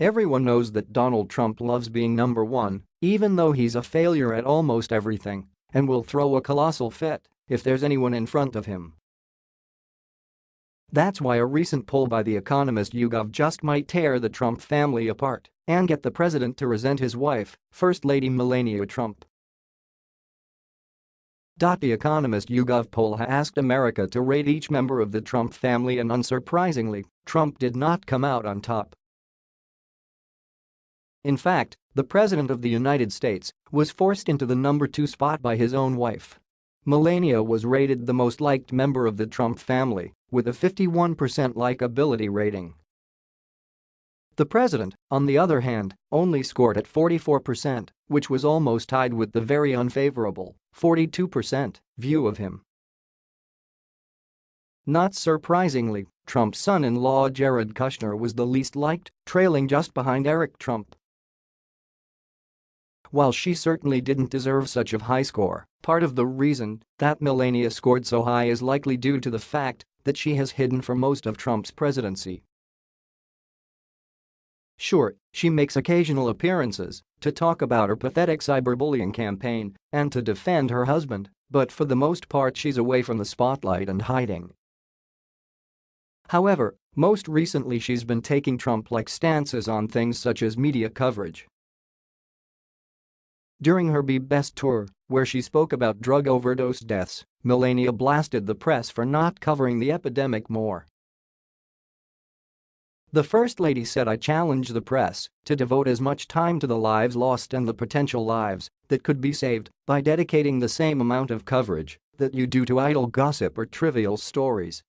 Everyone knows that Donald Trump loves being number one, even though he's a failure at almost everything, and will throw a colossal fit if there's anyone in front of him. That's why a recent poll by The Economist YouGov just might tear the Trump family apart and get the president to resent his wife, First Lady Melania Trump. The Economist YouGov poll asked America to rate each member of the Trump family and unsurprisingly, Trump did not come out on top. In fact, the President of the United States was forced into the number two spot by his own wife. Melania was rated the most liked member of the Trump family, with a 51% likability rating. The president, on the other hand, only scored at 44%, which was almost tied with the very unfavorable 42% view of him. Not surprisingly, Trump's son-in-law Jared Kushner was the least liked, trailing just behind Eric Trump. While she certainly didn't deserve such a high score, part of the reason that Melania scored so high is likely due to the fact that she has hidden for most of Trump's presidency. Sure, she makes occasional appearances to talk about her pathetic cyberbullying campaign and to defend her husband, but for the most part she's away from the spotlight and hiding. However, most recently she's been taking Trump-like stances on things such as media coverage. During her Be Best tour, where she spoke about drug overdose deaths, Melania blasted the press for not covering the epidemic more. The First Lady said I challenge the press to devote as much time to the lives lost and the potential lives that could be saved by dedicating the same amount of coverage that you do to idle gossip or trivial stories,